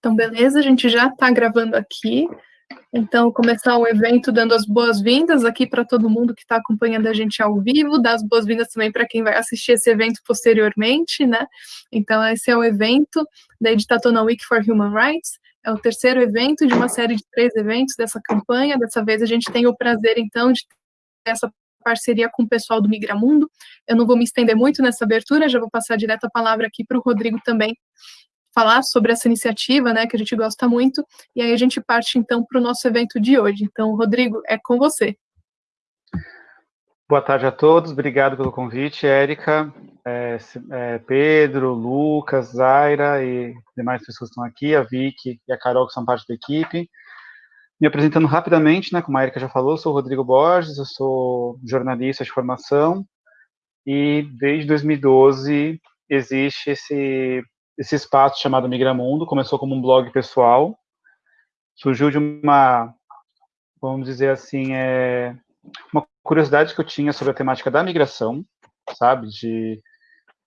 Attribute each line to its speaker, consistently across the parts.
Speaker 1: Então, beleza, a gente já está gravando aqui. Então, começar o evento dando as boas-vindas aqui para todo mundo que está acompanhando a gente ao vivo, dar as boas-vindas também para quem vai assistir esse evento posteriormente, né? Então, esse é o evento da Editatona Week for Human Rights. É o terceiro evento de uma série de três eventos dessa campanha. Dessa vez a gente tem o prazer, então, de ter essa parceria com o pessoal do Migramundo. Eu não vou me estender muito nessa abertura, já vou passar direto a palavra aqui para o Rodrigo também, falar sobre essa iniciativa, né, que a gente gosta muito, e aí a gente parte, então, para o nosso evento de hoje. Então, Rodrigo, é com você.
Speaker 2: Boa tarde a todos, obrigado pelo convite, Érica, é, é, Pedro, Lucas, Zaira e demais pessoas que estão aqui, a Vicky e a Carol, que são parte da equipe. Me apresentando rapidamente, né, como a Erika já falou, sou o Rodrigo Borges, eu sou jornalista de formação, e desde 2012 existe esse esse espaço chamado Migramundo começou como um blog pessoal, surgiu de uma, vamos dizer assim, é, uma curiosidade que eu tinha sobre a temática da migração, sabe, de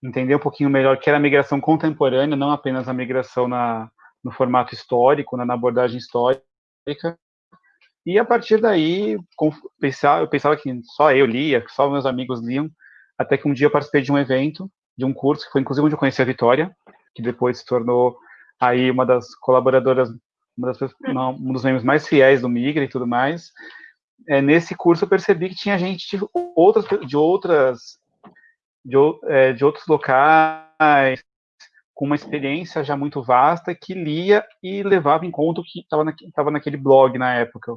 Speaker 2: entender um pouquinho melhor que era a migração contemporânea, não apenas a migração na, no formato histórico, né, na abordagem histórica, e a partir daí, eu pensava que só eu lia, que só meus amigos liam, até que um dia eu participei de um evento, de um curso, que foi inclusive onde eu conheci a Vitória, que depois se tornou aí uma das colaboradoras, uma das, uma, um dos membros mais fiéis do Migra e tudo mais. É, nesse curso eu percebi que tinha gente de outras, de outras, de, é, de outros locais, com uma experiência já muito vasta, que lia e levava em conta o que estava na, naquele blog na época.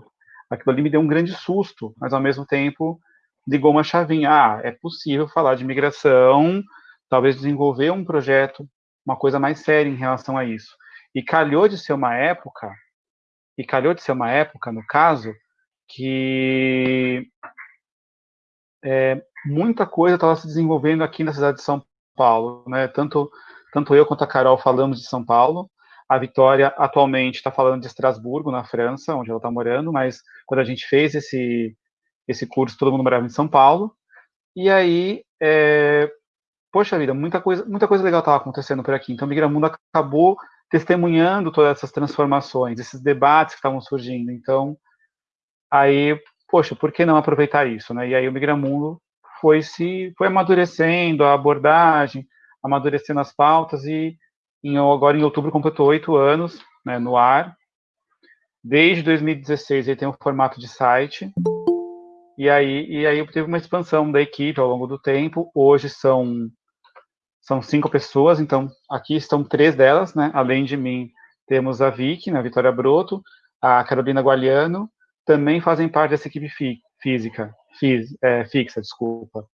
Speaker 2: Aquilo ali me deu um grande susto, mas ao mesmo tempo ligou uma chavinha. Ah, é possível falar de migração, talvez desenvolver um projeto uma coisa mais séria em relação a isso. E calhou de ser uma época, e calhou de ser uma época, no caso, que é, muita coisa estava se desenvolvendo aqui na cidade de São Paulo, né? Tanto, tanto eu quanto a Carol falamos de São Paulo. A Vitória atualmente está falando de Estrasburgo, na França, onde ela está morando, mas quando a gente fez esse, esse curso, todo mundo morava em São Paulo. E aí, é, poxa vida, muita coisa, muita coisa legal estava acontecendo por aqui. Então, Migramundo acabou testemunhando todas essas transformações, esses debates que estavam surgindo. Então, aí, poxa, por que não aproveitar isso, né? E aí o Migramundo foi se foi amadurecendo a abordagem, amadurecendo as pautas e em, agora em outubro completou oito anos né, no ar. Desde 2016 ele tem um formato de site. E aí, e aí teve uma expansão da equipe ao longo do tempo. Hoje são são cinco pessoas, então aqui estão três delas, né? Além de mim, temos a Vicky, né, a Vitória Broto, a Carolina Gualiano, também fazem parte dessa equipe fi física, é, fixa, desculpa.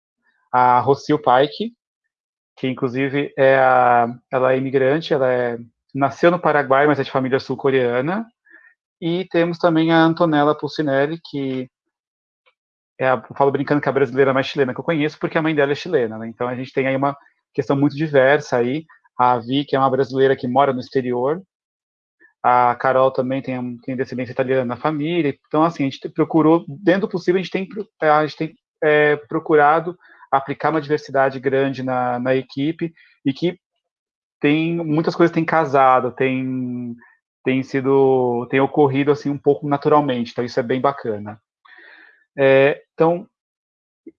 Speaker 2: A Rocio Pike, que inclusive é a, ela é imigrante, ela é, nasceu no Paraguai, mas é de família sul-coreana. E temos também a Antonella Pulcinelli, que é a, eu falo brincando que é a brasileira mais chilena que eu conheço, porque a mãe dela é chilena, né? Então a gente tem aí uma questão muito diversa aí. A Vi, que é uma brasileira que mora no exterior. A Carol também tem, tem descendência italiana na família. Então, assim, a gente procurou, dentro do possível, a gente tem, a gente tem é, procurado aplicar uma diversidade grande na, na equipe e que tem muitas coisas têm casado, tem tem sido tem ocorrido assim um pouco naturalmente, então isso é bem bacana. É, então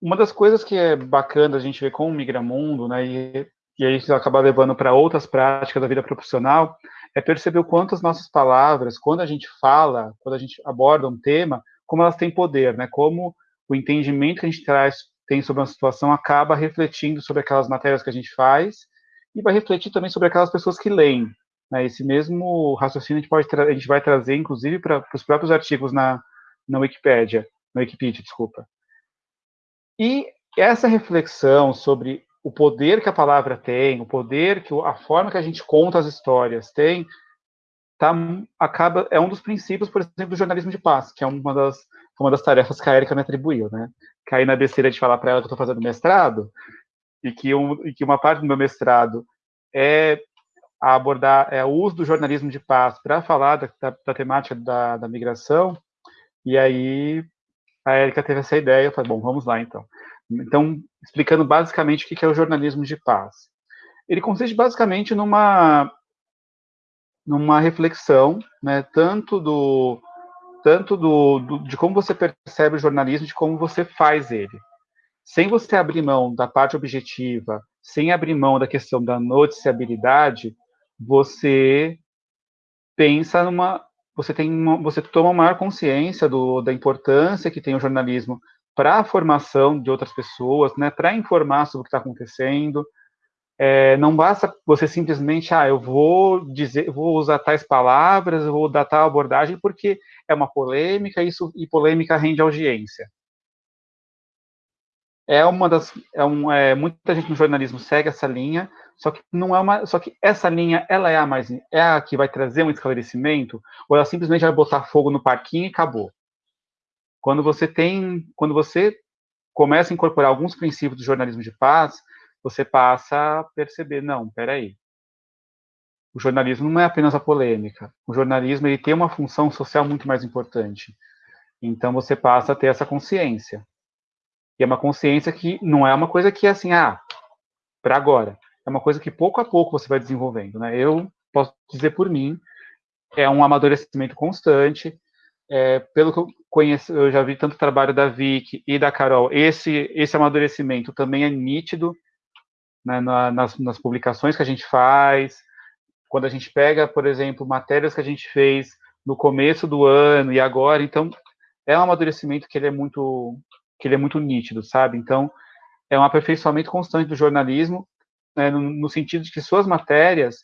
Speaker 2: uma das coisas que é bacana a gente ver com o Migramundo, né, e, e aí isso acaba levando para outras práticas da vida profissional, é perceber o quanto as nossas palavras, quando a gente fala, quando a gente aborda um tema, como elas têm poder, né, como o entendimento que a gente traz tem sobre uma situação acaba refletindo sobre aquelas matérias que a gente faz e vai refletir também sobre aquelas pessoas que leem. Né, esse mesmo raciocínio a gente, pode a gente vai trazer, inclusive, para os próprios artigos na, na Wikipédia, na Wikipedia, desculpa. E essa reflexão sobre o poder que a palavra tem, o poder que a forma que a gente conta as histórias tem, tá, acaba é um dos princípios, por exemplo, do jornalismo de paz, que é uma das uma das tarefas que a Erika me atribuiu, né? Cair na besteira de falar para ela que eu estou fazendo mestrado e que, um, e que uma parte do meu mestrado é abordar é o uso do jornalismo de paz para falar da, da, da temática da, da migração. E aí a Erika teve essa ideia, eu falei, bom, vamos lá então. Então, explicando basicamente o que é o jornalismo de paz. Ele consiste basicamente numa numa reflexão, né, tanto do tanto do, do, de como você percebe o jornalismo, de como você faz ele. Sem você abrir mão da parte objetiva, sem abrir mão da questão da noticiabilidade, você pensa numa você tem uma, você toma maior consciência do, da importância que tem o jornalismo para a formação de outras pessoas, né, para informar sobre o que está acontecendo. É, não basta você simplesmente, ah, eu vou dizer, vou usar tais palavras, vou dar tal abordagem, porque é uma polêmica, isso e polêmica rende audiência. É uma das, é um, é, muita gente no jornalismo segue essa linha, só que não é uma, só que essa linha, ela é a mais, é a que vai trazer um esclarecimento, ou ela simplesmente vai botar fogo no parquinho e acabou. Quando você tem, quando você começa a incorporar alguns princípios do jornalismo de paz, você passa a perceber, não, peraí, o jornalismo não é apenas a polêmica, o jornalismo ele tem uma função social muito mais importante. Então você passa a ter essa consciência. E é uma consciência que não é uma coisa que é assim, ah, para agora. É uma coisa que pouco a pouco você vai desenvolvendo, né? Eu posso dizer por mim, é um amadurecimento constante, é, pelo que eu conheço, eu já vi tanto o trabalho da Vic e da Carol, esse, esse amadurecimento também é nítido né, na, nas, nas, publicações que a gente faz, quando a gente pega, por exemplo, matérias que a gente fez no começo do ano e agora, então é um amadurecimento que ele é muito que ele é muito nítido, sabe? Então é um aperfeiçoamento constante do jornalismo, né, no, no sentido de que suas matérias,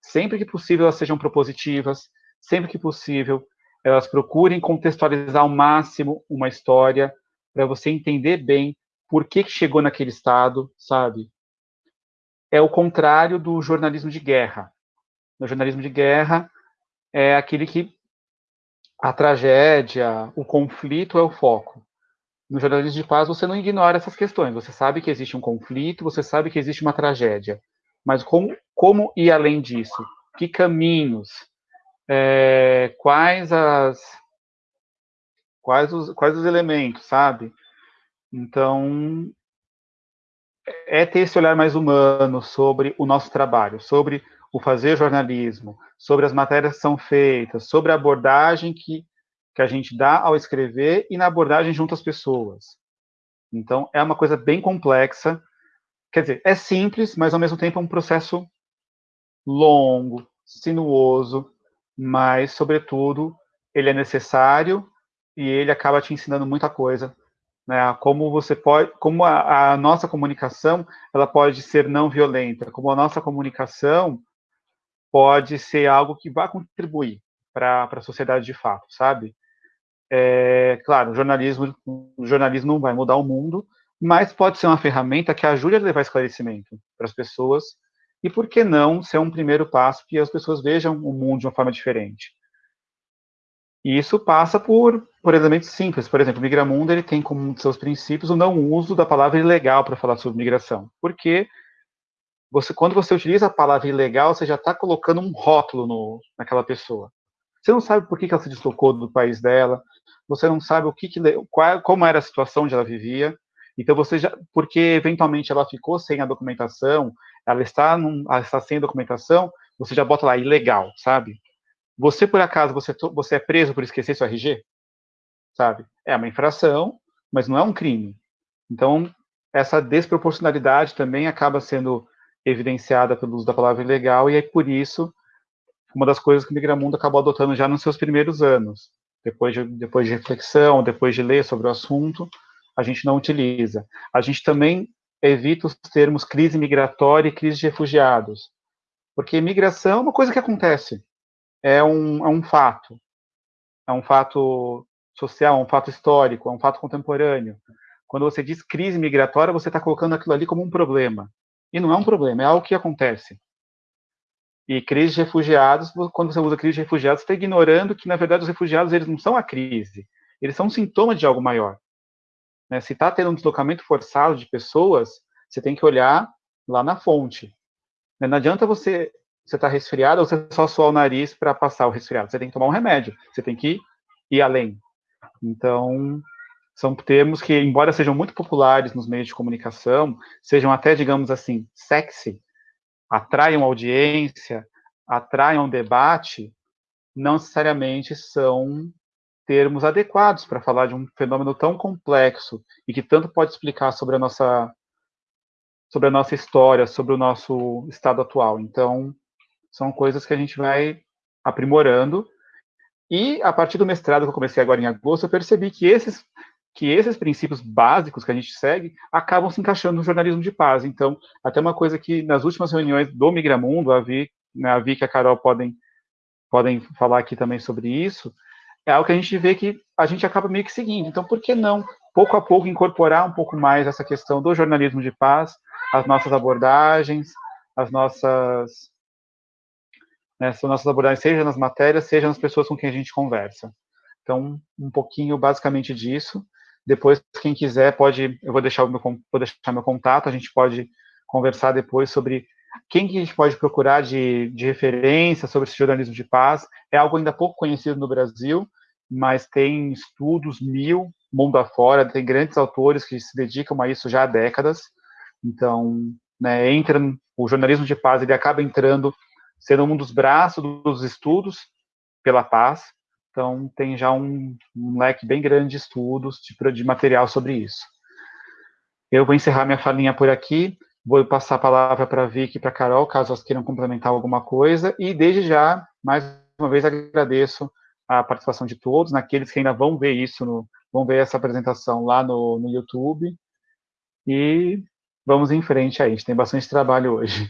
Speaker 2: sempre que possível, elas sejam propositivas, sempre que possível, elas procurem contextualizar ao máximo uma história para você entender bem por que, que chegou naquele estado, sabe? É o contrário do jornalismo de guerra. No jornalismo de guerra é aquele que a tragédia, o conflito é o foco. No jornalismo de paz você não ignora essas questões. Você sabe que existe um conflito, você sabe que existe uma tragédia. Mas como, como ir além disso? Que caminhos? é, quais as quais os, quais os elementos, sabe? Então, é ter esse olhar mais humano sobre o nosso trabalho, sobre o fazer jornalismo, sobre as matérias que são feitas, sobre a abordagem que, que a gente dá ao escrever e na abordagem junto às pessoas. Então, é uma coisa bem complexa. Quer dizer, é simples, mas ao mesmo tempo é um processo longo, sinuoso, mas, sobretudo, ele é necessário e ele acaba te ensinando muita coisa, né? Como você pode, como a, a nossa comunicação, ela pode ser não violenta, como a nossa comunicação pode ser algo que vai contribuir para a sociedade de fato, sabe? É, claro, o jornalismo, jornalismo não vai mudar o mundo, mas pode ser uma ferramenta que ajude a levar esclarecimento para as pessoas e por que não ser um primeiro passo que as pessoas vejam o mundo de uma forma diferente? E isso passa por, por elementos simples. Por exemplo, o Migramundo ele tem como um de seus princípios o não uso da palavra ilegal para falar sobre migração. Porque você, quando você utiliza a palavra ilegal, você já está colocando um rótulo no, naquela pessoa. Você não sabe por que, que ela se deslocou do país dela, você não sabe o que, que qual, como era a situação onde ela vivia. Então você já, porque eventualmente ela ficou sem a documentação, ela está, num, ela está sem documentação, você já bota lá ilegal, sabe? Você, por acaso, você, você é preso por esquecer seu RG? Sabe? É uma infração, mas não é um crime. Então, essa desproporcionalidade também acaba sendo evidenciada pelo uso da palavra ilegal, e é por isso uma das coisas que o Migramundo acabou adotando já nos seus primeiros anos. Depois de, depois de reflexão, depois de ler sobre o assunto, a gente não utiliza. A gente também evita os termos crise migratória e crise de refugiados. Porque migração é uma coisa que acontece, é um, é um fato. É um fato social, é um fato histórico, é um fato contemporâneo. Quando você diz crise migratória, você está colocando aquilo ali como um problema. E não é um problema, é algo que acontece. E crise de refugiados, quando você usa crise de refugiados, você está ignorando que, na verdade, os refugiados eles não são a crise, eles são um sintoma de algo maior. Né? Se está tendo um deslocamento forçado de pessoas, você tem que olhar lá na fonte. Né? Não adianta você você está resfriado ou você só suar o nariz para passar o resfriado. Você tem que tomar um remédio. Você tem que ir além. Então, são termos que, embora sejam muito populares nos meios de comunicação, sejam até, digamos assim, sexy, atraiam audiência, atraem um debate, não necessariamente são termos adequados para falar de um fenômeno tão complexo e que tanto pode explicar sobre a nossa sobre a nossa história, sobre o nosso estado atual. Então, são coisas que a gente vai aprimorando. E a partir do mestrado que eu comecei agora em agosto, eu percebi que esses que esses princípios básicos que a gente segue acabam se encaixando no jornalismo de paz. Então, até uma coisa que nas últimas reuniões do Migramundo, a Vi, né, a Vi e a Carol podem, podem falar aqui também sobre isso, é algo que a gente vê que a gente acaba meio que seguindo. Então, por que não, pouco a pouco, incorporar um pouco mais essa questão do jornalismo de paz, as nossas abordagens, as nossas, né, as nossas abordagens, seja nas matérias, seja nas pessoas com quem a gente conversa. Então, um pouquinho basicamente disso. Depois, quem quiser pode, eu vou deixar o meu, vou deixar meu contato, a gente pode conversar depois sobre quem que a gente pode procurar de, de referência sobre esse jornalismo de paz. É algo ainda pouco conhecido no Brasil, mas tem estudos mil mundo afora, tem grandes autores que se dedicam a isso já há décadas. Então, né, entra o jornalismo de paz, ele acaba entrando, sendo um dos braços dos estudos pela paz, então, tem já um, um leque bem grande de estudos, de, de material sobre isso. Eu vou encerrar minha falinha por aqui, vou passar a palavra para a Vicky e para a Carol, caso elas queiram complementar alguma coisa, e desde já, mais uma vez, agradeço a participação de todos, naqueles que ainda vão ver isso, no, vão ver essa apresentação lá no, no YouTube, e vamos em frente aí, a gente tem bastante trabalho hoje.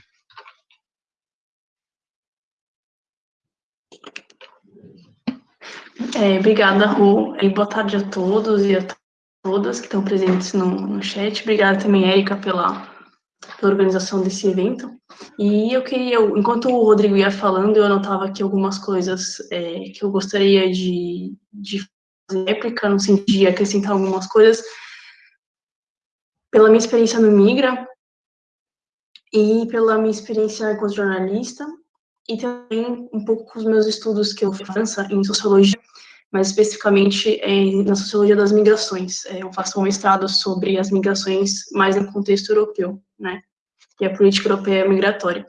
Speaker 3: É, obrigada, Ru, e boa tarde a todos e a todas que estão presentes no, no chat. Obrigada também, Érica, pela, pela organização desse evento. E eu queria, enquanto o Rodrigo ia falando, eu anotava aqui algumas coisas é, que eu gostaria de, de fazer réplica, no sentido de acrescentar algumas coisas. Pela minha experiência no Migra e pela minha experiência como jornalista, e também um pouco com os meus estudos que eu faço em sociologia, mas especificamente é, na sociologia das migrações. É, eu faço um mestrado sobre as migrações mais no contexto europeu, né, e a política europeia migratória.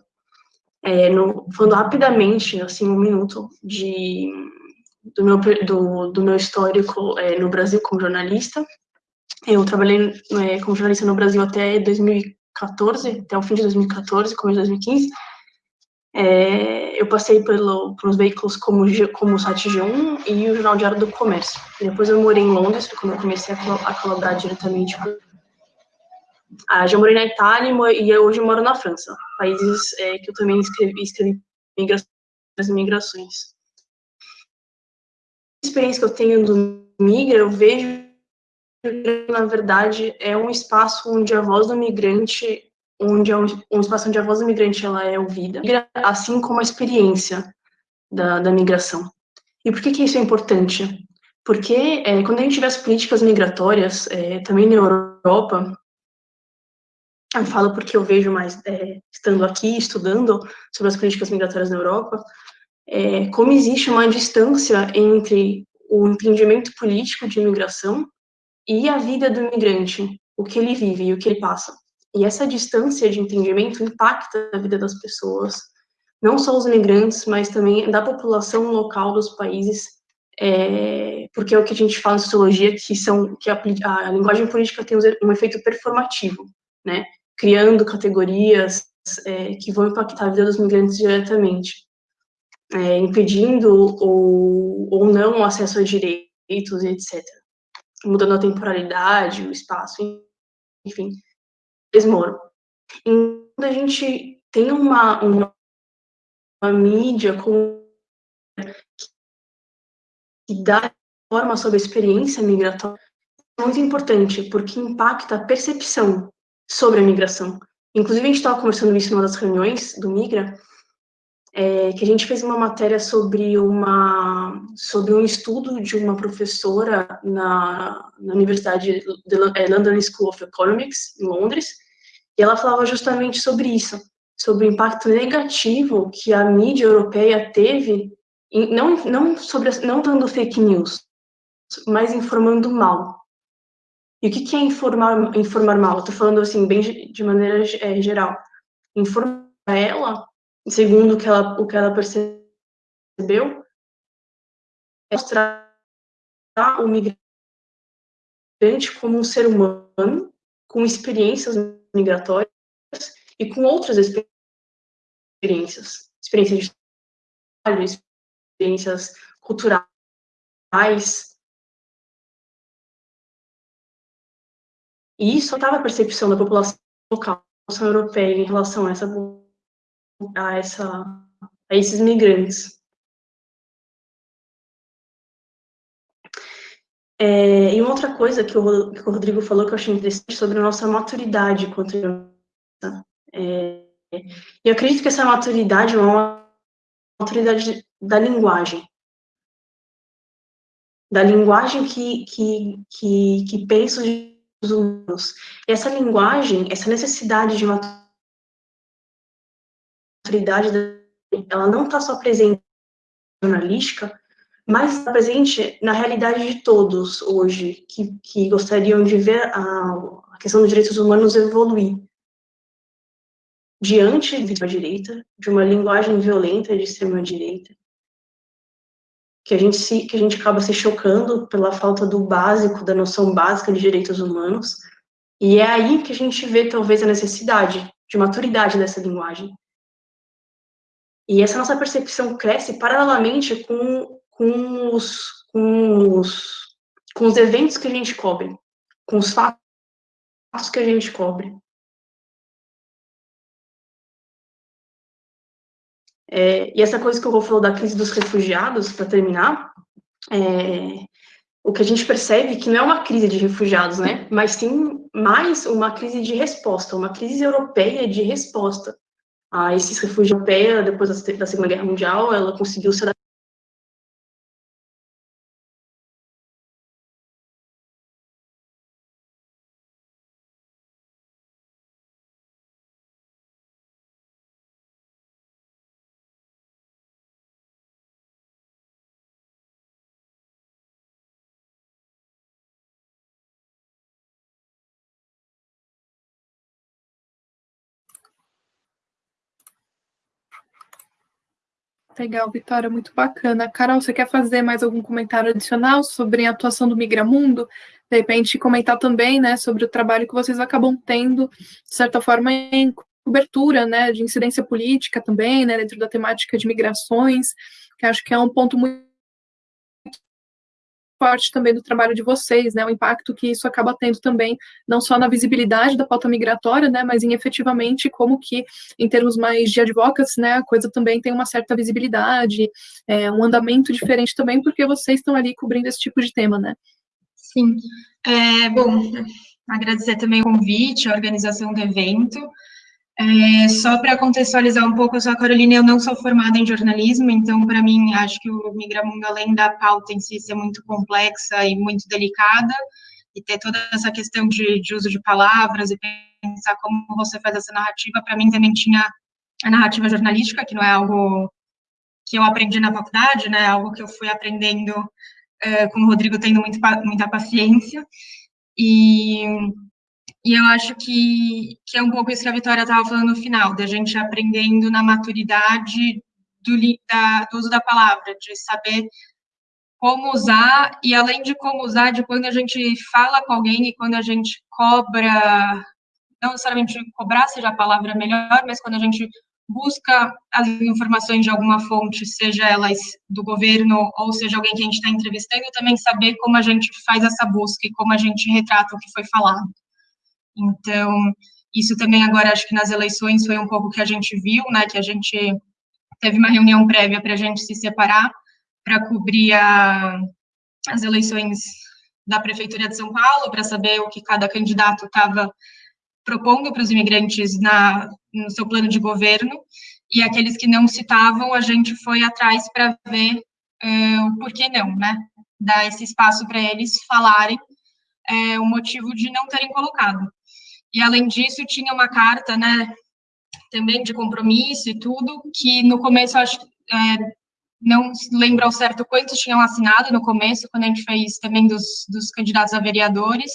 Speaker 3: É, no, falando rapidamente, assim, um minuto, de, do, meu, do, do meu histórico é, no Brasil como jornalista. Eu trabalhei é, como jornalista no Brasil até 2014, até o fim de 2014, começo de 2015, é, eu passei pelo, pelos veículos como, como o site G1 e o Jornal Diário do Comércio. Depois eu morei em Londres, quando eu comecei a, a colaborar diretamente. Ah, já morei na Itália e hoje eu moro na França, países é, que eu também escrevi, escrevi as migrações. A experiência que eu tenho do Migra, eu vejo na verdade, é um espaço onde a voz do migrante onde é onde a voz do migrante ela é ouvida, assim como a experiência da, da migração. E por que, que isso é importante? Porque é, quando a gente tiver as políticas migratórias, é, também na Europa, eu falo porque eu vejo mais, é, estando aqui, estudando sobre as políticas migratórias na Europa, é, como existe uma distância entre o entendimento político de imigração e a vida do imigrante, o que ele vive e o que ele passa. E essa distância de entendimento impacta a vida das pessoas, não só os imigrantes, mas também da população local dos países, é, porque é o que a gente fala em sociologia, que são que a, a linguagem política tem um efeito performativo, né, criando categorias é, que vão impactar a vida dos migrantes diretamente, é, impedindo ou, ou não o acesso a direitos, etc., mudando a temporalidade, o espaço, enfim eles moram. Então, a gente tem uma, uma, uma mídia com, que dá forma sobre a experiência migratória é muito importante, porque impacta a percepção sobre a migração. Inclusive, a gente estava conversando isso numa das reuniões do Migra, é, que a gente fez uma matéria sobre, uma, sobre um estudo de uma professora na, na Universidade de é, London School of Economics, em Londres, e ela falava justamente sobre isso, sobre o impacto negativo que a mídia europeia teve, em, não, não, sobre, não dando fake news, mas informando mal. E o que, é informar, informar mal? Estou falando assim, bem de maneira é, geral. Informar ela segundo o que ela, o que ela percebeu, é mostrar o migrante como um ser humano com experiências migratórias e com outras experiências, experiências de trabalho, experiências culturais. E isso estava a percepção da população local, europeia em relação a essa a essa a esses migrantes. É, e uma outra coisa que o, que o, Rodrigo falou que eu achei interessante sobre a nossa maturidade contra é, eu acredito que essa maturidade é uma maturidade da linguagem. Da linguagem que, que, que, que pensa os humanos. E essa linguagem, essa necessidade de maturidade, ela não está só presente na jornalística, mas está presente na realidade de todos hoje, que, que gostariam de ver a, a questão dos direitos humanos evoluir. Diante da direita, de uma linguagem violenta de extrema-direita, que a gente se, que a gente acaba se chocando pela falta do básico, da noção básica de direitos humanos, e é aí que a gente vê talvez a necessidade de maturidade dessa linguagem. E essa nossa percepção cresce paralelamente com com os, com os, com os eventos que a gente cobre, com os fatos que a gente cobre. É, e essa coisa que eu vou falar da crise dos refugiados, para terminar, é, o que a gente percebe é que não é uma crise de refugiados, né? Mas sim mais uma crise de resposta, uma crise europeia de resposta a esses refugiados europeia depois da Segunda Guerra Mundial, ela conseguiu se
Speaker 1: Legal, Vitória, muito bacana. Carol, você quer fazer mais algum comentário adicional sobre a atuação do Migramundo? De repente, comentar também né, sobre o trabalho que vocês acabam tendo, de certa forma, em cobertura né, de incidência política também, né, dentro da temática de migrações, que acho que é um ponto muito forte também do trabalho de vocês, né, o impacto que isso acaba tendo também, não só na visibilidade da pauta migratória, né, mas em efetivamente como que, em termos mais de advocacy, né, a coisa também tem uma certa visibilidade, é, um andamento diferente também, porque vocês estão ali cobrindo esse tipo de tema, né?
Speaker 4: Sim. É, bom, agradecer também o convite, a organização do evento. É, só para contextualizar um pouco, eu sou a Carolina eu não sou formada em jornalismo, então, para mim, acho que o Migramundo, além da pauta em si ser muito complexa e muito delicada, e ter toda essa questão de, de uso de palavras e pensar como você faz essa narrativa, para mim também tinha a narrativa jornalística, que não é algo que eu aprendi na faculdade, né, algo que eu fui aprendendo é, com o Rodrigo, tendo muito, muita paciência, e e eu acho que, que é um pouco isso que a Vitória estava falando no final, da gente aprendendo na maturidade do, da, do uso da palavra, de saber como usar, e além de como usar, de quando a gente fala com alguém e quando a gente cobra, não necessariamente cobrar seja a palavra melhor, mas quando a gente busca as informações de alguma fonte, seja elas do governo ou seja alguém que a gente está entrevistando, também saber como a gente faz essa busca e como a gente retrata o que foi falado. Então, isso também agora, acho que nas eleições foi um pouco que a gente viu, né, que a gente teve uma reunião prévia para a gente se separar, para cobrir a, as eleições da Prefeitura de São Paulo, para saber o que cada candidato estava propondo para os imigrantes na, no seu plano de governo, e aqueles que não citavam, a gente foi atrás para ver uh, o porquê não, né? Dar esse espaço para eles falarem uh, o motivo de não terem colocado. E, além disso, tinha uma carta, né, também de compromisso e tudo, que no começo, acho é, não lembro ao certo quantos tinham assinado no começo, quando a gente fez também dos, dos candidatos a vereadores,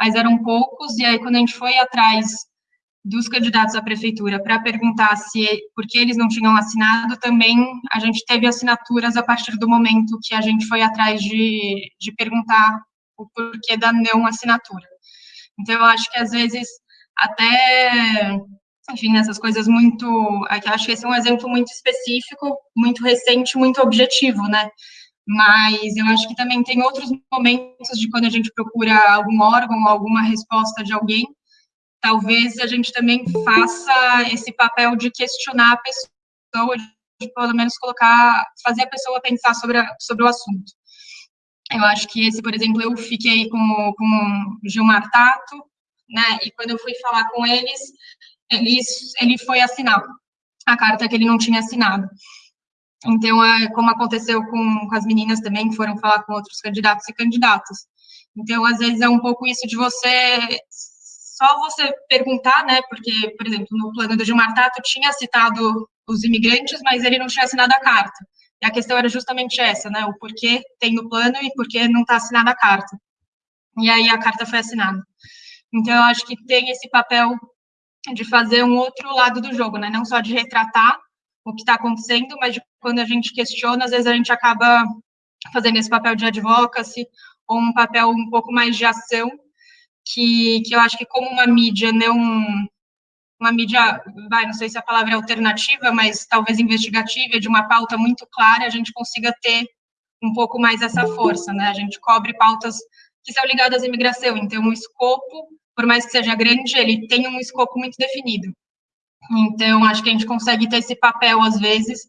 Speaker 4: mas eram poucos, e aí quando a gente foi atrás dos candidatos à prefeitura para perguntar se por que eles não tinham assinado, também a gente teve assinaturas a partir do momento que a gente foi atrás de, de perguntar o porquê da não assinatura. Então, eu acho que às vezes até, enfim, essas coisas muito, acho que esse é um exemplo muito específico, muito recente, muito objetivo, né? Mas eu acho que também tem outros momentos de quando a gente procura algum órgão, alguma resposta de alguém, talvez a gente também faça esse papel de questionar a pessoa, de pelo menos colocar, fazer a pessoa pensar sobre, a, sobre o assunto. Eu acho que esse, por exemplo, eu fiquei com, com o Gilmar Tato, né, e quando eu fui falar com eles, eles ele foi assinar a carta que ele não tinha assinado. Então, é como aconteceu com, com as meninas também, que foram falar com outros candidatos e candidatas. Então, às vezes, é um pouco isso de você só você perguntar, né, porque, por exemplo, no plano do Gilmar Tato tinha citado os imigrantes, mas ele não tinha assinado a carta. E a questão era justamente essa, né, o porquê tem no plano e porquê não está assinada a carta. E aí a carta foi assinada. Então, eu acho que tem esse papel de fazer um outro lado do jogo, né, não só de retratar o que está acontecendo, mas de, quando a gente questiona, às vezes a gente acaba fazendo esse papel de advocacy ou um papel um pouco mais de ação que, que eu acho que como uma mídia não uma mídia, vai, não sei se a palavra é alternativa, mas talvez investigativa, de uma pauta muito clara, a gente consiga ter um pouco mais essa força, né? A gente cobre pautas que são ligadas à imigração, então o escopo, por mais que seja grande, ele tem um escopo muito definido. Então, acho que a gente consegue ter esse papel, às vezes,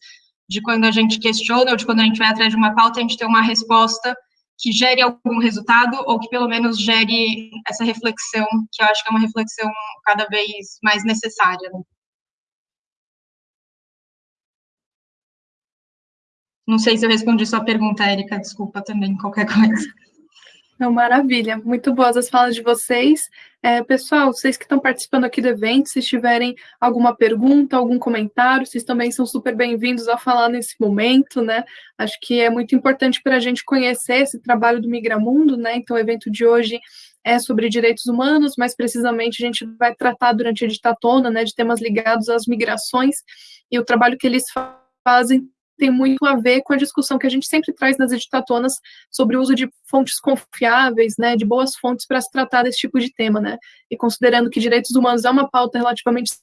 Speaker 4: de quando a gente questiona ou de quando a gente vai atrás de uma pauta, a gente ter uma resposta que gere algum resultado ou que pelo menos gere essa reflexão, que eu acho que é uma reflexão cada vez mais necessária. Né? Não sei se eu respondi sua pergunta, Érica, desculpa também, qualquer coisa.
Speaker 1: Não, maravilha, muito boas as falas de vocês. É, pessoal, vocês que estão participando aqui do evento, se tiverem alguma pergunta, algum comentário, vocês também são super bem-vindos a falar nesse momento, né? Acho que é muito importante para a gente conhecer esse trabalho do Migramundo, né? Então, o evento de hoje é sobre direitos humanos, mas precisamente a gente vai tratar durante a ditatona, né, de temas ligados às migrações e o trabalho que eles fazem tem muito a ver com a discussão que a gente sempre traz nas editatonas sobre o uso de fontes confiáveis, né, de boas fontes para se tratar desse tipo de tema, né, e considerando que direitos humanos é uma pauta relativamente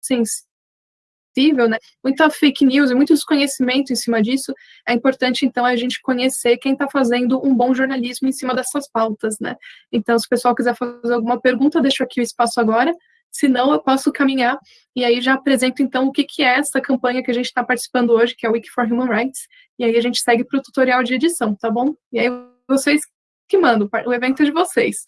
Speaker 1: sensível, né, muita fake news e muito desconhecimento em cima disso, é importante, então, a gente conhecer quem está fazendo um bom jornalismo em cima dessas pautas, né, então, se o pessoal quiser fazer alguma pergunta, deixo aqui o espaço agora, se não, eu posso caminhar e aí já apresento então o que, que é essa campanha que a gente está participando hoje, que é o Wiki for Human Rights, e aí a gente segue para o tutorial de edição, tá bom? E aí vocês que mandam, o evento é de vocês.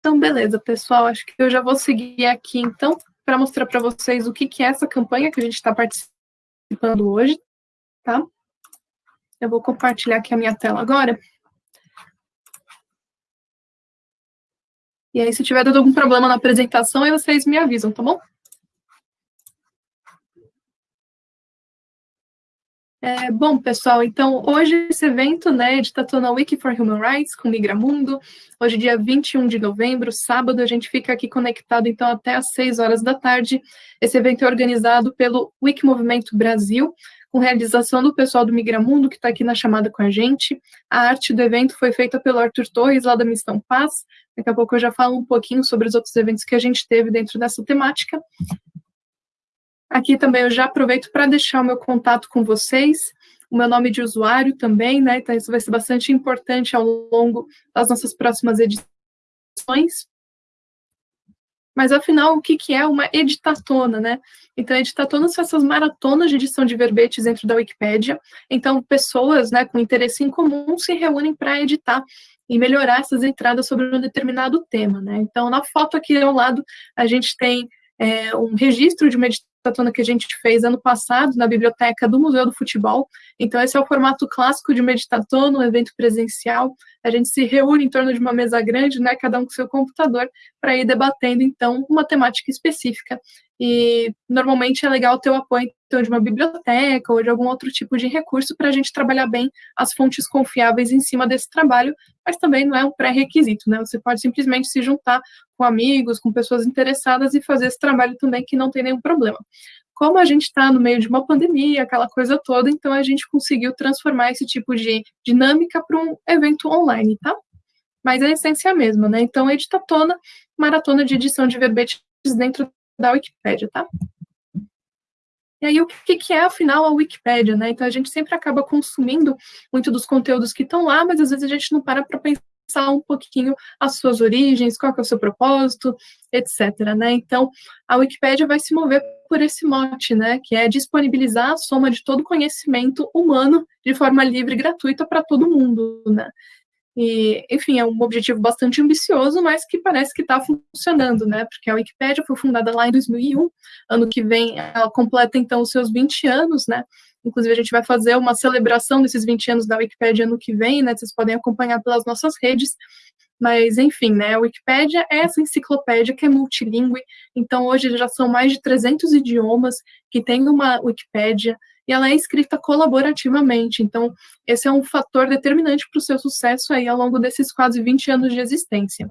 Speaker 1: Então, beleza, pessoal, acho que eu já vou seguir aqui, então, para mostrar para vocês o que, que é essa campanha que a gente está participando hoje, tá? Eu vou compartilhar aqui a minha tela agora. E aí, se tiver dado algum problema na apresentação, aí vocês me avisam, tá bom? É, bom, pessoal, então, hoje esse evento, né, de Tatona Wiki for Human Rights, com Migramundo, hoje dia 21 de novembro, sábado, a gente fica aqui conectado, então, até às 6 horas da tarde. Esse evento é organizado pelo Wiki Movimento Brasil, com realização do pessoal do Migramundo, que está aqui na chamada com a gente. A arte do evento foi feita pelo Arthur Torres, lá da Missão Paz. Daqui a pouco eu já falo um pouquinho sobre os outros eventos que a gente teve dentro dessa temática. Aqui também eu já aproveito para deixar o meu contato com vocês, o meu nome de usuário também, né? Então isso vai ser bastante importante ao longo das nossas próximas edições. Mas, afinal, o que, que é uma editatona, né? Então, editatonas são essas maratonas de edição de verbetes dentro da Wikipédia. Então, pessoas né, com interesse em comum se reúnem para editar e melhorar essas entradas sobre um determinado tema, né? Então, na foto aqui ao lado, a gente tem é, um registro de uma editatona que a gente fez ano passado na biblioteca do Museu do Futebol. Então, esse é o formato clássico de uma editatona, um evento presencial. a gente se reúne em torno de uma mesa grande, né, cada um com seu computador, para ir debatendo, então, uma temática específica. E normalmente é legal ter o apoio então, de uma biblioteca ou de algum outro tipo de recurso para a gente trabalhar bem as fontes confiáveis em cima desse trabalho, mas também não é um pré-requisito, né? Você pode simplesmente se juntar com amigos, com pessoas interessadas e fazer esse trabalho também que não tem nenhum problema. Como a gente está no meio de uma pandemia, aquela coisa toda, então a gente conseguiu transformar esse tipo de dinâmica para um evento online, tá? Mas a essência é a mesma, né? Então, editatona, maratona de edição de verbetes dentro da Wikipédia, tá? E aí, o que, que é, afinal, a Wikipédia, né? Então, a gente sempre acaba consumindo muito dos conteúdos que estão lá, mas às vezes a gente não para para pensar um pouquinho as suas origens, qual é o seu propósito, etc, né? Então, a Wikipédia vai se mover por esse mote, né, que é disponibilizar a soma de todo conhecimento humano de forma livre e gratuita para todo mundo, né? E, enfim, é um objetivo bastante ambicioso, mas que parece que está funcionando, né? Porque a Wikipédia foi fundada lá em 2001, ano que vem ela completa então os seus 20 anos, né? Inclusive a gente vai fazer uma celebração desses 20 anos da Wikipédia ano que vem, né? Vocês podem acompanhar pelas nossas redes. Mas, enfim, né, a Wikipédia é essa enciclopédia que é multilingüe, então hoje já são mais de 300 idiomas que tem uma Wikipédia, e ela é escrita colaborativamente, então esse é um fator determinante para o seu sucesso aí ao longo desses quase 20 anos de existência.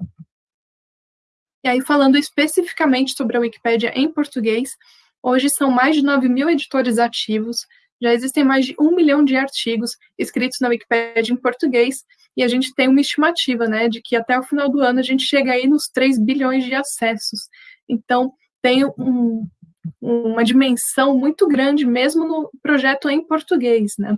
Speaker 1: E aí, falando especificamente sobre a Wikipédia em português, hoje são mais de 9 mil editores ativos, já existem mais de um milhão de artigos escritos na Wikipédia em português, e a gente tem uma estimativa, né, de que até o final do ano a gente chega aí nos 3 bilhões de acessos. Então, tem um, uma dimensão muito grande, mesmo no projeto em português, né.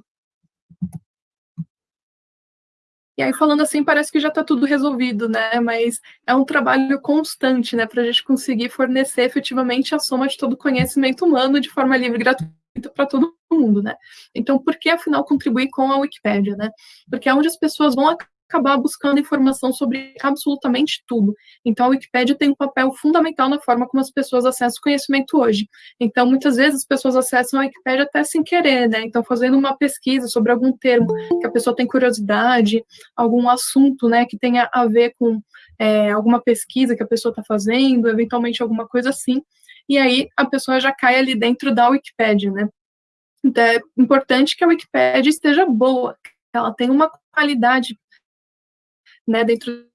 Speaker 1: E aí, falando assim, parece que já está tudo resolvido, né? Mas é um trabalho constante, né? Para a gente conseguir fornecer efetivamente a soma de todo o conhecimento humano de forma livre e gratuita para todo mundo, né? Então, por que afinal contribuir com a Wikipédia, né? Porque é onde as pessoas vão acabar buscando informação sobre absolutamente tudo. Então, a Wikipédia tem um papel fundamental na forma como as pessoas acessam o conhecimento hoje. Então, muitas vezes as pessoas acessam a Wikipédia até sem querer, né? Então, fazendo uma pesquisa sobre algum termo que a pessoa tem curiosidade, algum assunto, né, que tenha a ver com é, alguma pesquisa que a pessoa está fazendo, eventualmente alguma coisa assim, e aí a pessoa já cai ali dentro da Wikipédia, né? Então é importante que a Wikipédia esteja boa, que ela tenha uma qualidade, né, dentro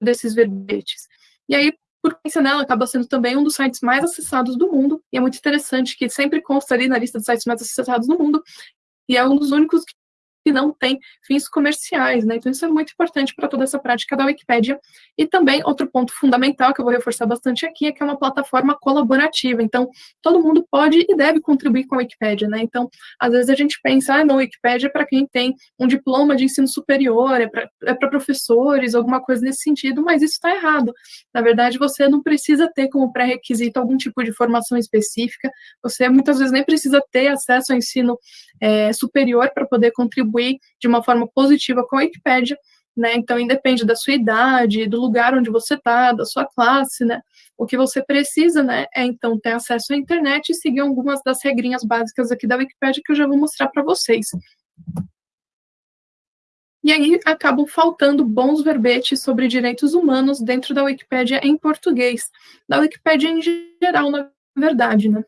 Speaker 1: desses verbetes. E aí, por pensar nela, acaba sendo também um dos sites mais acessados do mundo, e é muito interessante que sempre consta ali na lista dos sites mais acessados do mundo, e é um dos únicos que que não tem fins comerciais, né? Então isso é muito importante para toda essa prática da Wikipédia. E também outro ponto fundamental que eu vou reforçar bastante aqui é que é uma plataforma colaborativa. Então todo mundo pode e deve contribuir com a Wikipédia, né? Então às vezes a gente pensa, ah, não, Wikipédia é para quem tem um diploma de ensino superior, é para é professores, alguma coisa nesse sentido, mas isso está errado. Na verdade, você não precisa ter como pré-requisito algum tipo de formação específica. Você muitas vezes nem precisa ter acesso ao ensino é, superior para poder contribuir de uma forma positiva com a Wikipédia, né? Então, independe da sua idade, do lugar onde você está, da sua classe, né? O que você precisa, né, é então ter acesso à internet e seguir algumas das regrinhas básicas aqui da Wikipédia que eu já vou mostrar para vocês. E aí acabam faltando bons verbetes sobre direitos humanos dentro da Wikipédia em português, da Wikipédia em geral, na verdade, né?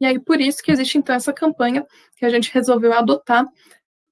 Speaker 1: E aí, por isso que existe, então, essa campanha que a gente resolveu adotar,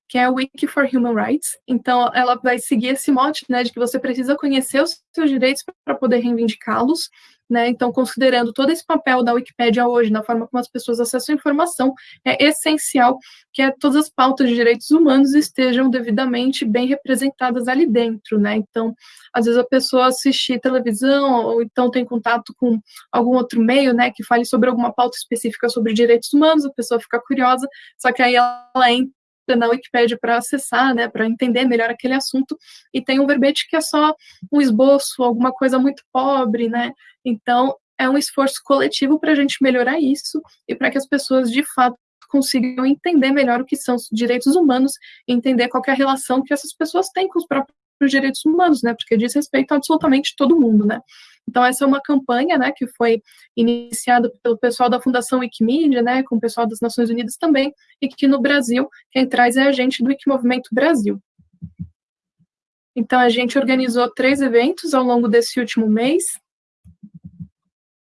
Speaker 1: que é o Wiki for Human Rights. Então, ela vai seguir esse mote, né, de que você precisa conhecer os seus direitos para poder reivindicá-los, né? Então, considerando todo esse papel da Wikipédia hoje, na forma como as pessoas acessam a informação, é essencial que todas as pautas de direitos humanos estejam devidamente bem representadas ali dentro, né? Então, às vezes a pessoa assiste televisão ou então tem contato com algum outro meio, né, que fale sobre alguma pauta específica sobre direitos humanos, a pessoa fica curiosa, só que aí ela entra na Wikipédia para acessar, né, para entender melhor aquele assunto, e tem um verbete que é só um esboço, alguma coisa muito pobre, né, então é um esforço coletivo para a gente melhorar isso e para que as pessoas de fato consigam entender melhor o que são os direitos humanos entender qual é a relação que essas pessoas têm com os próprios direitos humanos, né, porque diz respeito a absolutamente todo mundo, né. Então, essa é uma campanha, né, que foi iniciada pelo pessoal da Fundação Wikimedia, né, com o pessoal das Nações Unidas também, e que no Brasil, quem traz é a gente do Wikimovimento Brasil. Então, a gente organizou três eventos ao longo desse último mês.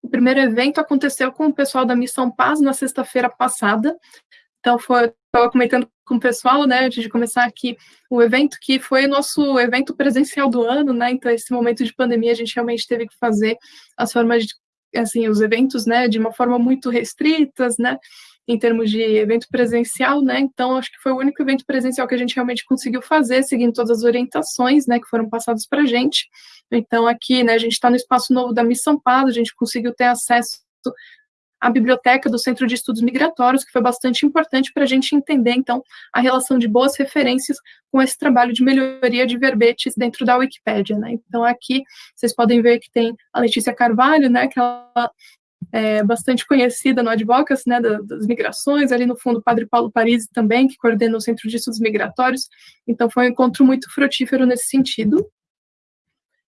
Speaker 1: O primeiro evento aconteceu com o pessoal da Missão Paz na sexta-feira passada. Então, foi, estava comentando com o pessoal, né, antes de começar aqui, o evento que foi o nosso evento presencial do ano, né, então esse momento de pandemia a gente realmente teve que fazer as formas de, assim, os eventos, né, de uma forma muito restritas, né, em termos de evento presencial, né? Então, acho que foi o único evento presencial que a gente realmente conseguiu fazer, seguindo todas as orientações, né, que foram passadas para a gente. Então, aqui, né, a gente está no espaço novo da Missão Paz, a gente conseguiu ter acesso à biblioteca do Centro de Estudos Migratórios, que foi bastante importante para a gente entender, então, a relação de boas referências com esse trabalho de melhoria de verbetes dentro da Wikipédia, né? Então, aqui, vocês podem ver que tem a Letícia Carvalho, né, que ela é, bastante conhecida no Advocacy, né, das migrações, ali no fundo o Padre Paulo Parisi também, que coordena o Centro de Estudos Migratórios, então foi um encontro muito frutífero nesse sentido.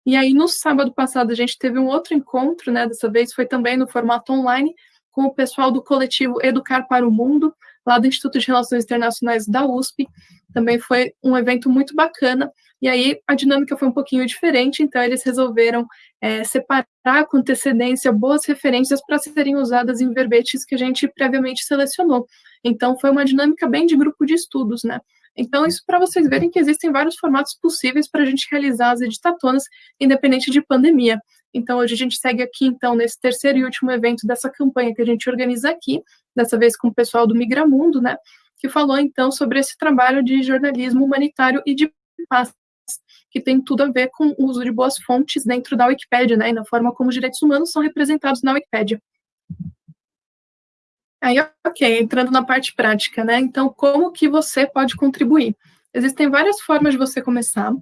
Speaker 1: E aí, no sábado passado, a gente teve um outro encontro, né, dessa vez foi também no formato online, com o pessoal do coletivo Educar para o Mundo, lá do Instituto de Relações Internacionais da USP, também foi um evento muito bacana, e aí a dinâmica foi um pouquinho diferente, então eles resolveram é, separar com antecedência boas referências para serem usadas em verbetes que a gente previamente selecionou. Então foi uma dinâmica bem de grupo de estudos, né? Então, isso para vocês verem que existem vários formatos possíveis para a gente realizar as editatonas, independente de pandemia. Então, hoje a gente segue aqui, então, nesse terceiro e último evento dessa campanha que a gente organiza aqui, dessa vez com o pessoal do Migramundo, né, que falou, então, sobre esse trabalho de jornalismo humanitário e de paz, que tem tudo a ver com o uso de boas fontes dentro da Wikipédia, né, e na forma como os direitos humanos são representados na Wikipédia. Aí, ok, entrando na parte prática, né, então, como que você pode contribuir? Existem várias formas de você começar,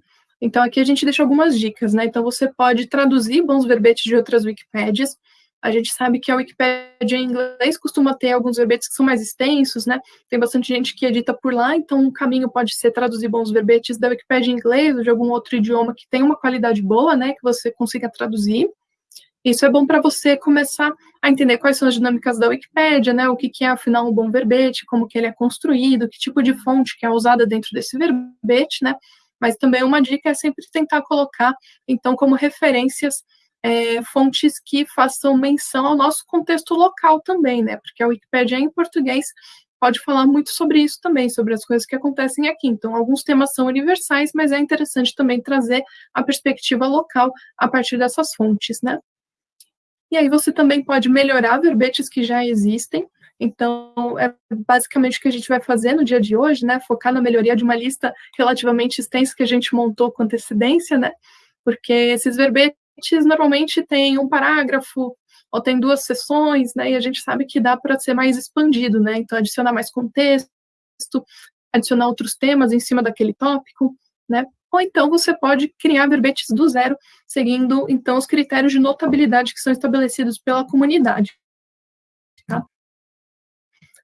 Speaker 1: então aqui a gente deixa algumas dicas, né, então você pode traduzir bons verbetes de outras Wikipédias, a gente sabe que a Wikipédia em inglês costuma ter alguns verbetes que são mais extensos, né? Tem bastante gente que edita por lá, então um caminho pode ser traduzir bons verbetes da Wikipédia em inglês ou de algum outro idioma que tem uma qualidade boa, né? Que você consiga traduzir. Isso é bom para você começar a entender quais são as dinâmicas da Wikipédia, né? O que, que é, afinal, um bom verbete, como que ele é construído, que tipo de fonte que é usada dentro desse verbete, né? Mas também uma dica é sempre tentar colocar, então, como referências é, fontes que façam menção ao nosso contexto local também, né? Porque a Wikipédia em português pode falar muito sobre isso também, sobre as coisas que acontecem aqui. Então, alguns temas são universais, mas é interessante também trazer a perspectiva local a partir dessas fontes, né? E aí você também pode melhorar verbetes que já existem. Então, é basicamente o que a gente vai fazer no dia de hoje, né? Focar na melhoria de uma lista relativamente extensa que a gente montou com antecedência, né? Porque esses verbetes normalmente tem um parágrafo ou tem duas sessões, né? E a gente sabe que dá para ser mais expandido, né? Então, adicionar mais contexto, adicionar outros temas em cima daquele tópico, né? Ou então você pode criar verbetes do zero, seguindo então os critérios de notabilidade que são estabelecidos pela comunidade.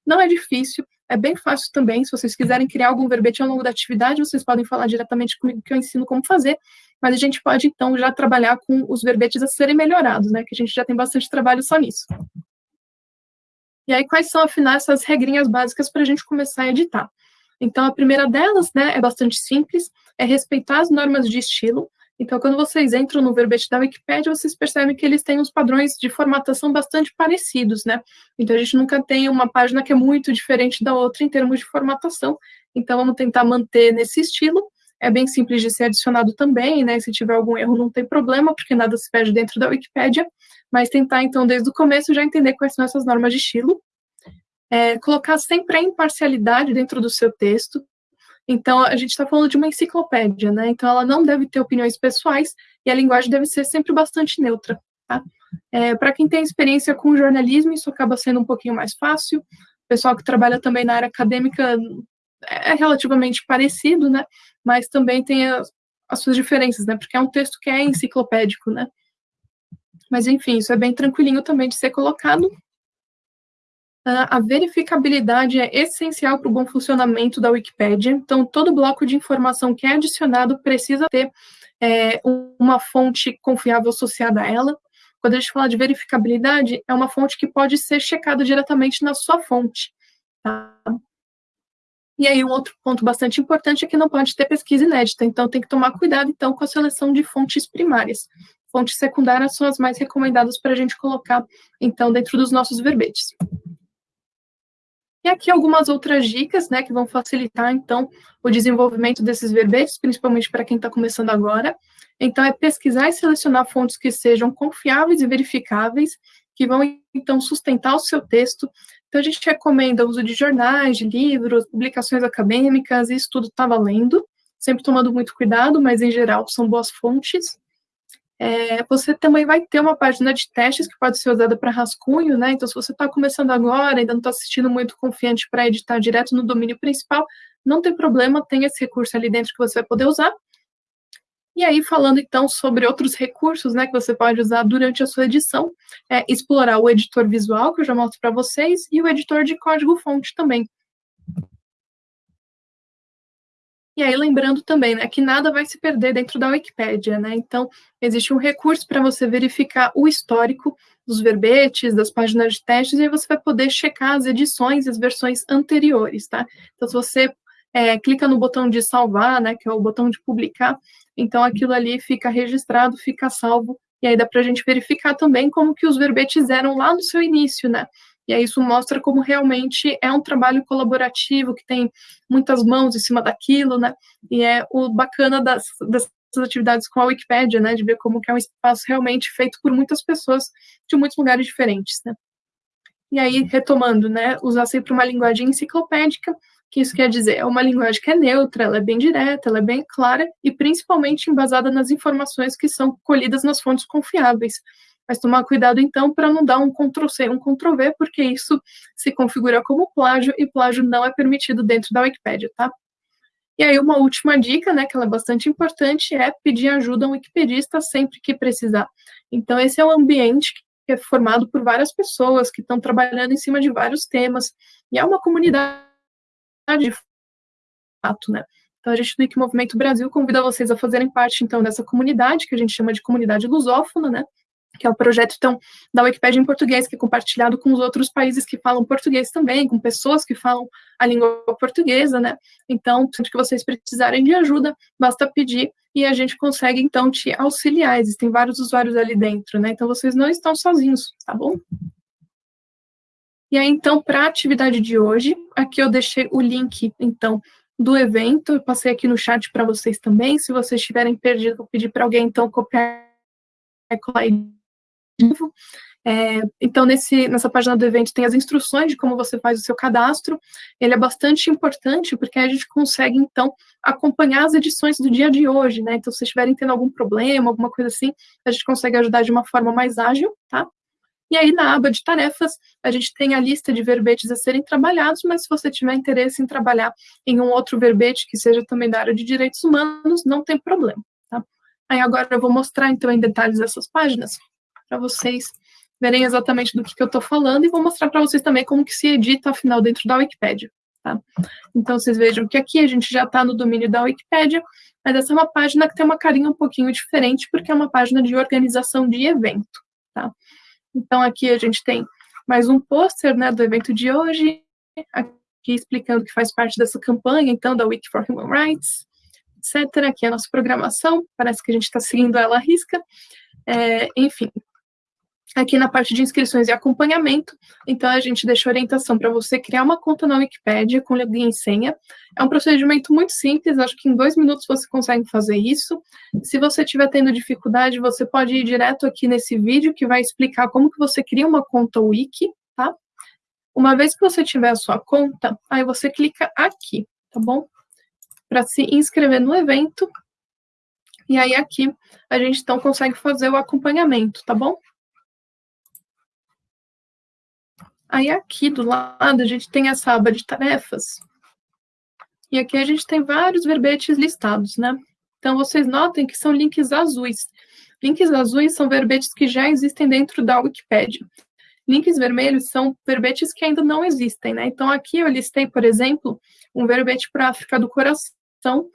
Speaker 1: Não é difícil, é bem fácil também. Se vocês quiserem criar algum verbete ao longo da atividade, vocês podem falar diretamente comigo que eu ensino como fazer mas a gente pode, então, já trabalhar com os verbetes a serem melhorados, né, que a gente já tem bastante trabalho só nisso. E aí, quais são, afinal, essas regrinhas básicas para a gente começar a editar? Então, a primeira delas, né, é bastante simples, é respeitar as normas de estilo. Então, quando vocês entram no verbete da Wikipedia, vocês percebem que eles têm uns padrões de formatação bastante parecidos, né? Então, a gente nunca tem uma página que é muito diferente da outra em termos de formatação. Então, vamos tentar manter nesse estilo é bem simples de ser adicionado também, né? Se tiver algum erro, não tem problema, porque nada se perde dentro da Wikipédia, mas tentar, então, desde o começo, já entender quais são essas normas de estilo. É, colocar sempre a imparcialidade dentro do seu texto. Então, a gente está falando de uma enciclopédia, né? Então, ela não deve ter opiniões pessoais e a linguagem deve ser sempre bastante neutra, tá? É, Para quem tem experiência com jornalismo, isso acaba sendo um pouquinho mais fácil. O pessoal que trabalha também na área acadêmica é relativamente parecido, né? Mas também tem as, as suas diferenças, né? Porque é um texto que é enciclopédico, né? Mas enfim, isso é bem tranquilinho também de ser colocado. Uh, a verificabilidade é essencial para o bom funcionamento da Wikipédia. Então, todo bloco de informação que é adicionado precisa ter é, uma fonte confiável associada a ela. Quando a gente fala de verificabilidade, é uma fonte que pode ser checada diretamente na sua fonte. Tá? E aí, um outro ponto bastante importante é que não pode ter pesquisa inédita, então tem que tomar cuidado, então, com a seleção de fontes primárias. Fontes secundárias são as mais recomendadas para a gente colocar, então, dentro dos nossos verbetes. E aqui algumas outras dicas, né, que vão facilitar, então, o desenvolvimento desses verbetes, principalmente para quem está começando agora. Então, é pesquisar e selecionar fontes que sejam confiáveis e verificáveis, que vão, então, sustentar o seu texto. Então, a gente recomenda o uso de jornais, de livros, publicações acadêmicas, isso tudo está valendo, sempre tomando muito cuidado, mas, em geral, são boas fontes. É, você também vai ter uma página de testes que pode ser usada para rascunho, né? Então, se você está começando agora, ainda não está assistindo muito confiante para editar direto no domínio principal, não tem problema, tem esse recurso ali dentro que você vai poder usar. E aí, falando então sobre outros recursos né, que você pode usar durante a sua edição, é explorar o editor visual, que eu já mostro para vocês, e o editor de código-fonte também. E aí, lembrando também, né, que nada vai se perder dentro da Wikipédia, né? Então, existe um recurso para você verificar o histórico dos verbetes, das páginas de testes, e aí você vai poder checar as edições e as versões anteriores, tá? Então, se você é, clica no botão de salvar, né, que é o botão de publicar, então aquilo ali fica registrado, fica salvo, e aí dá para a gente verificar também como que os verbetes eram lá no seu início, né? E aí isso mostra como realmente é um trabalho colaborativo, que tem muitas mãos em cima daquilo, né? E é o bacana das, dessas atividades com a Wikipédia, né? De ver como que é um espaço realmente feito por muitas pessoas de muitos lugares diferentes, né? E aí, retomando, né? Usar sempre uma linguagem enciclopédica, que isso quer dizer? É uma linguagem que é neutra, ela é bem direta, ela é bem clara e principalmente embasada nas informações que são colhidas nas fontes confiáveis mas tomar cuidado então para não dar um Ctrl-C, um Ctrl-V, porque isso se configura como plágio e plágio não é permitido dentro da Wikipédia, tá? E aí uma última dica, né, que ela é bastante importante, é pedir ajuda a um wikipedista sempre que precisar. Então esse é um ambiente que é formado por várias pessoas que estão trabalhando em cima de vários temas, e é uma comunidade de fato, né? Então, a gente do Wikimovimento Brasil convida vocês a fazerem parte, então, dessa comunidade, que a gente chama de comunidade lusófona, né? Que é o projeto então da Wikipédia em português, que é compartilhado com os outros países que falam português também, com pessoas que falam a língua portuguesa, né? Então, sempre que vocês precisarem de ajuda, basta pedir e a gente consegue então te auxiliar. Existem vários usuários ali dentro, né? Então vocês não estão sozinhos, tá bom? E aí, então, para a atividade de hoje, aqui eu deixei o link, então, do evento, eu passei aqui no chat para vocês também, se vocês tiverem perdido, vou pedir para alguém, então, copiar e colar é, então, nesse, nessa página do evento tem as instruções de como você faz o seu cadastro. Ele é bastante importante porque a gente consegue, então, acompanhar as edições do dia de hoje, né? Então, se estiverem tendo algum problema, alguma coisa assim, a gente consegue ajudar de uma forma mais ágil, tá? E aí, na aba de tarefas, a gente tem a lista de verbetes a serem trabalhados, mas se você tiver interesse em trabalhar em um outro verbete que seja também da área de direitos humanos, não tem problema, tá? Aí agora eu vou mostrar, então, em detalhes essas páginas para vocês verem exatamente do que, que eu estou falando e vou mostrar para vocês também como que se edita, afinal, dentro da Wikipédia. Tá? Então, vocês vejam que aqui a gente já está no domínio da Wikipédia, mas essa é uma página que tem uma carinha um pouquinho diferente, porque é uma página de organização de evento. Tá? Então, aqui a gente tem mais um pôster né, do evento de hoje, aqui explicando que faz parte dessa campanha, então, da Wiki for Human Rights, etc. Aqui é a nossa programação, parece que a gente está seguindo ela à risca. É, enfim, aqui na parte de inscrições e acompanhamento, então a gente deixa orientação para você criar uma conta na Wikipédia com login e senha. É um procedimento muito simples, acho que em dois minutos você consegue fazer isso. Se você estiver tendo dificuldade, você pode ir direto aqui nesse vídeo que vai explicar como que você cria uma conta Wiki, tá? Uma vez que você tiver a sua conta, aí você clica aqui, tá bom? Para se inscrever no evento. E aí aqui a gente então consegue fazer o acompanhamento, tá bom? Aí aqui do lado a gente tem essa aba de tarefas. E aqui a gente tem vários verbetes listados, né? Então vocês notem que são links azuis. Links azuis são verbetes que já existem dentro da Wikipédia. Links vermelhos são verbetes que ainda não existem, né? Então aqui eu listei, por exemplo, um verbete para África do Coração,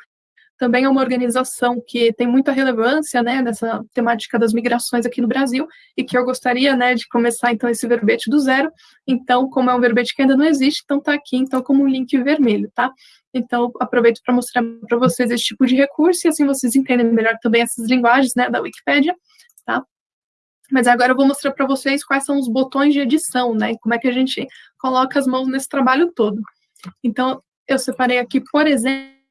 Speaker 1: também é uma organização que tem muita relevância, né, nessa temática das migrações aqui no Brasil, e que eu gostaria, né, de começar, então, esse verbete do zero, então, como é um verbete que ainda não existe, então tá aqui, então, como um link vermelho, tá? Então, aproveito para mostrar para vocês esse tipo de recurso, e assim vocês entendem melhor também essas linguagens, né, da Wikipédia, tá? Mas agora eu vou mostrar para vocês quais são os botões de edição, né, como é que a gente coloca as mãos nesse trabalho todo. Então, eu separei aqui, por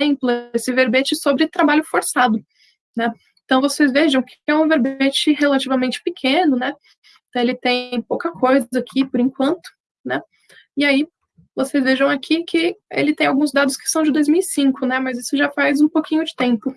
Speaker 1: exemplo, esse verbete sobre trabalho forçado, né? Então, vocês vejam que é um verbete relativamente pequeno, né? Então, ele tem pouca coisa aqui, por enquanto, né? E aí, vocês vejam aqui que ele tem alguns dados que são de 2005, né? Mas isso já faz um pouquinho de tempo.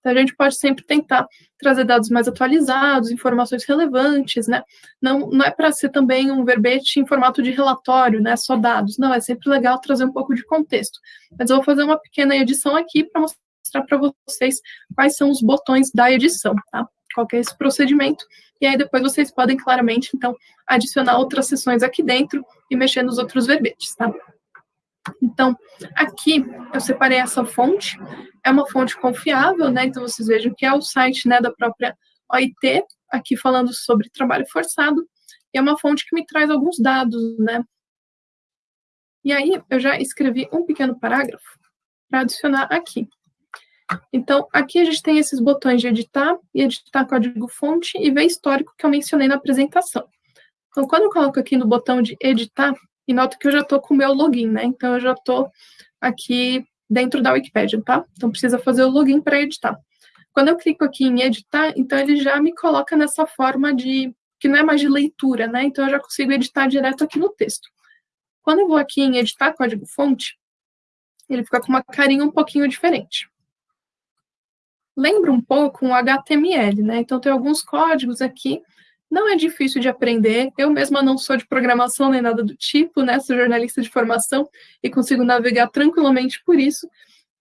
Speaker 1: Então, a gente pode sempre tentar trazer dados mais atualizados, informações relevantes, né? Não, não é para ser também um verbete em formato de relatório, né? Só dados. Não, é sempre legal trazer um pouco de contexto. Mas eu vou fazer uma pequena edição aqui para mostrar para vocês quais são os botões da edição, tá? Qual é esse procedimento. E aí depois vocês podem claramente, então, adicionar outras sessões aqui dentro e mexer nos outros verbetes, tá? Então, aqui eu separei essa fonte, é uma fonte confiável, né? Então, vocês vejam que é o site né, da própria OIT, aqui falando sobre trabalho forçado, e é uma fonte que me traz alguns dados, né? E aí, eu já escrevi um pequeno parágrafo para adicionar aqui. Então, aqui a gente tem esses botões de editar e editar código-fonte e ver histórico que eu mencionei na apresentação. Então, quando eu coloco aqui no botão de editar, e noto que eu já estou com o meu login, né? Então, eu já estou aqui dentro da Wikipedia, tá? Então, precisa fazer o login para editar. Quando eu clico aqui em editar, então ele já me coloca nessa forma de, que não é mais de leitura, né? Então, eu já consigo editar direto aqui no texto. Quando eu vou aqui em editar código-fonte, ele fica com uma carinha um pouquinho diferente. Lembra um pouco um HTML, né? Então, tem alguns códigos aqui não é difícil de aprender. Eu mesma não sou de programação nem nada do tipo, né? Sou jornalista de formação e consigo navegar tranquilamente por isso.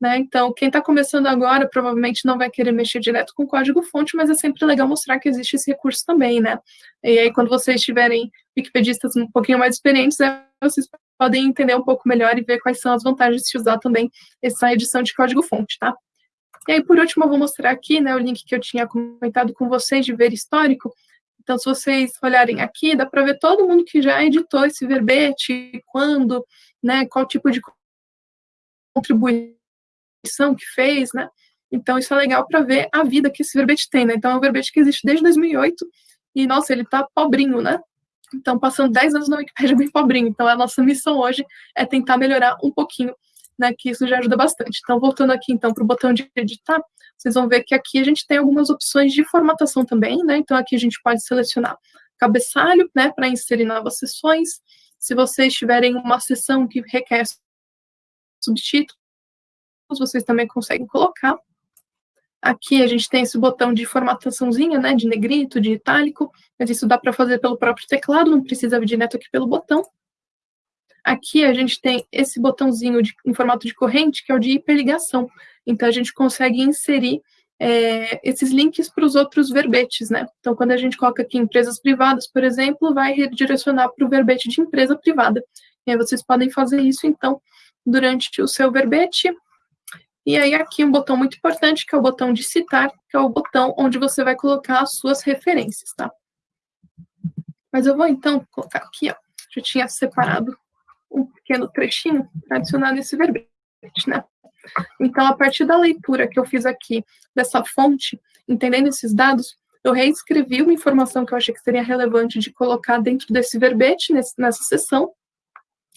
Speaker 1: Né? Então, quem está começando agora provavelmente não vai querer mexer direto com código-fonte, mas é sempre legal mostrar que existe esse recurso também, né? E aí, quando vocês tiverem wikipedistas um pouquinho mais experientes, né, vocês podem entender um pouco melhor e ver quais são as vantagens de usar também essa edição de código-fonte, tá? E aí, por último, eu vou mostrar aqui né, o link que eu tinha comentado com vocês de ver histórico. Então, se vocês olharem aqui, dá para ver todo mundo que já editou esse verbete, quando, né, qual tipo de contribuição que fez, né? Então, isso é legal para ver a vida que esse verbete tem, né? Então, é um verbete que existe desde 2008 e, nossa, ele está pobrinho, né? Então, passando 10 anos na Wikipedia bem pobrinho. Então, a nossa missão hoje é tentar melhorar um pouquinho, né? Que isso já ajuda bastante. Então, voltando aqui, então, para o botão de editar, vocês vão ver que aqui a gente tem algumas opções de formatação também, né? Então, aqui a gente pode selecionar cabeçalho, né, para inserir novas sessões. Se vocês tiverem uma sessão que requer subtítulos, vocês também conseguem colocar. Aqui a gente tem esse botão de formataçãozinha, né, de negrito, de itálico, mas isso dá para fazer pelo próprio teclado, não precisa vir direto aqui pelo botão. Aqui a gente tem esse botãozinho de, em formato de corrente, que é o de hiperligação. Então, a gente consegue inserir é, esses links para os outros verbetes, né? Então, quando a gente coloca aqui empresas privadas, por exemplo, vai redirecionar para o verbete de empresa privada. E aí vocês podem fazer isso, então, durante o seu verbete. E aí aqui um botão muito importante, que é o botão de citar, que é o botão onde você vai colocar as suas referências, tá? Mas eu vou, então, colocar aqui, ó. Já tinha separado pequeno trechinho adicionar nesse verbete, né? Então, a partir da leitura que eu fiz aqui dessa fonte, entendendo esses dados, eu reescrevi uma informação que eu achei que seria relevante de colocar dentro desse verbete, nesse, nessa sessão.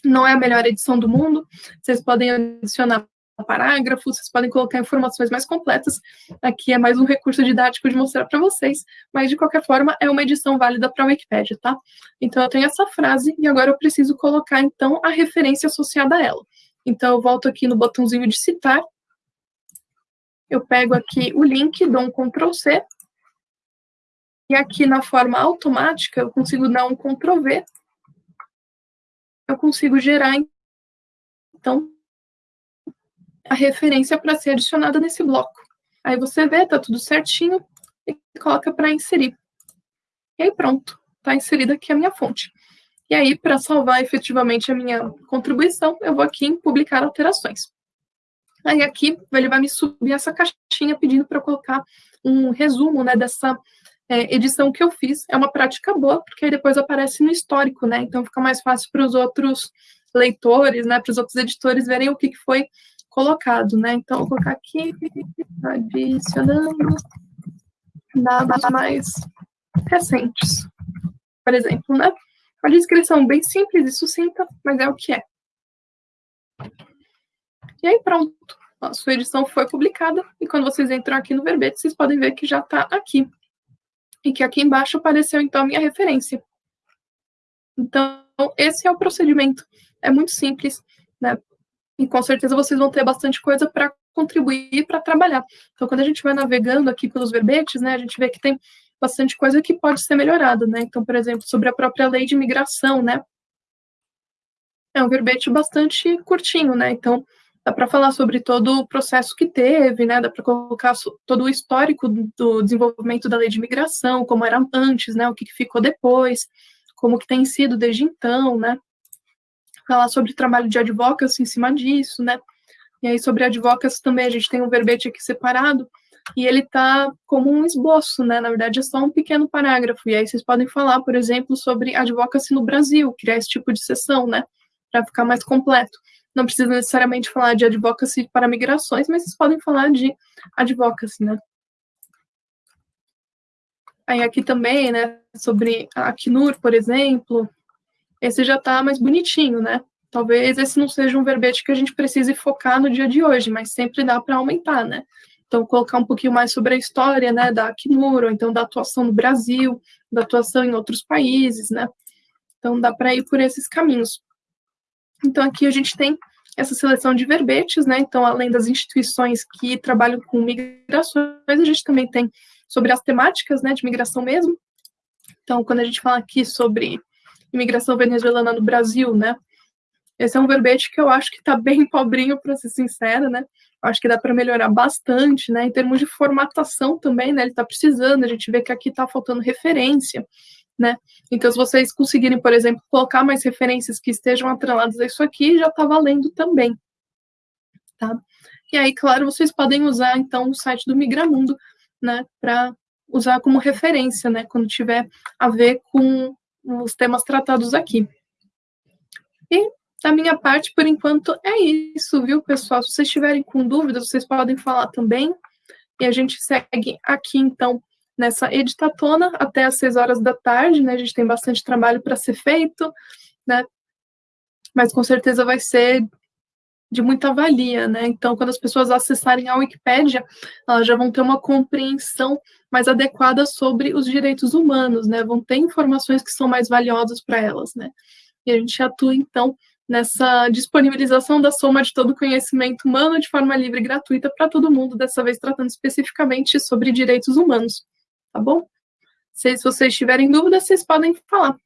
Speaker 1: Não é a melhor edição do mundo, vocês podem adicionar parágrafos, vocês podem colocar informações mais completas. Aqui é mais um recurso didático de mostrar para vocês, mas de qualquer forma é uma edição válida para a Wikipédia, tá? Então eu tenho essa frase e agora eu preciso colocar então a referência associada a ela. Então eu volto aqui no botãozinho de citar, eu pego aqui o link, dou um Ctrl C, e aqui na forma automática eu consigo dar um Ctrl V, eu consigo gerar então a referência para ser adicionada nesse bloco. Aí você vê, tá tudo certinho, e coloca para inserir. E aí pronto, está inserida aqui a minha fonte. E aí, para salvar efetivamente a minha contribuição, eu vou aqui em publicar alterações. Aí aqui ele vai me subir essa caixinha pedindo para colocar um resumo, né, dessa é, edição que eu fiz. É uma prática boa, porque aí depois aparece no histórico, né, então fica mais fácil para os outros leitores, né, para os outros editores verem o que, que foi colocado, né, então vou colocar aqui, adicionando dados mais recentes, por exemplo, né, uma descrição bem simples e sucinta, mas é o que é. E aí pronto, a sua edição foi publicada, e quando vocês entram aqui no verbete, vocês podem ver que já está aqui. E que aqui embaixo apareceu, então, a minha referência. Então, esse é o procedimento. É muito simples, né? E com certeza vocês vão ter bastante coisa para contribuir para trabalhar. Então, quando a gente vai navegando aqui pelos verbetes, né, a gente vê que tem bastante coisa que pode ser melhorada, né? Então, por exemplo, sobre a própria lei de imigração, né? É um verbete bastante curtinho, né? Então, dá para falar sobre todo o processo que teve, né? Dá para colocar todo o histórico do desenvolvimento da lei de imigração, como era antes, né? O que ficou depois, como que tem sido desde então, né? Falar sobre trabalho de advocacy em cima disso, né? E aí, sobre advocacy também, a gente tem um verbete aqui separado, e ele tá como um esboço, né? Na verdade, é só um pequeno parágrafo. E aí vocês podem falar, por exemplo, sobre advocacy no Brasil, criar esse tipo de sessão, né? Para ficar mais completo. Não precisa necessariamente falar de advocacy para migrações, mas vocês podem falar de advocacy, né? Aí aqui também, né, sobre a Acnur, por exemplo, esse já está mais bonitinho, né? Talvez esse não seja um verbete que a gente precise focar no dia de hoje, mas sempre dá para aumentar, né? Então, colocar um pouquinho mais sobre a história, né, da Acnur, ou então da atuação no Brasil, da atuação em outros países, né? Então, dá para ir por esses caminhos. Então, aqui a gente tem essa seleção de verbetes, né? Então, além das instituições que trabalham com migrações, a gente também tem sobre as temáticas, né, de migração mesmo. Então, quando a gente fala aqui sobre imigração venezuelana no Brasil, né? Esse é um verbete que eu acho que está bem pobrinho, para ser sincera, né? Acho que dá para melhorar bastante, né? Em termos de formatação também, né? Ele está precisando, a gente vê que aqui está faltando referência né? Então, se vocês conseguirem, por exemplo, colocar mais referências que estejam atreladas a isso aqui, já está valendo também, tá? E aí, claro, vocês podem usar, então, o site do Migramundo, né, para usar como referência, né, quando tiver a ver com os temas tratados aqui. E, da minha parte, por enquanto, é isso, viu, pessoal? Se vocês estiverem com dúvidas, vocês podem falar também, e a gente segue aqui, então, nessa editatona até às seis horas da tarde, né? A gente tem bastante trabalho para ser feito, né? Mas com certeza vai ser de muita valia, né? Então, quando as pessoas acessarem a Wikipédia, elas já vão ter uma compreensão mais adequada sobre os direitos humanos, né? Vão ter informações que são mais valiosas para elas, né? E a gente atua, então, nessa disponibilização da soma de todo o conhecimento humano de forma livre e gratuita para todo mundo, dessa vez tratando especificamente sobre direitos humanos tá bom? Se, vocês tiverem dúvidas, vocês podem falar.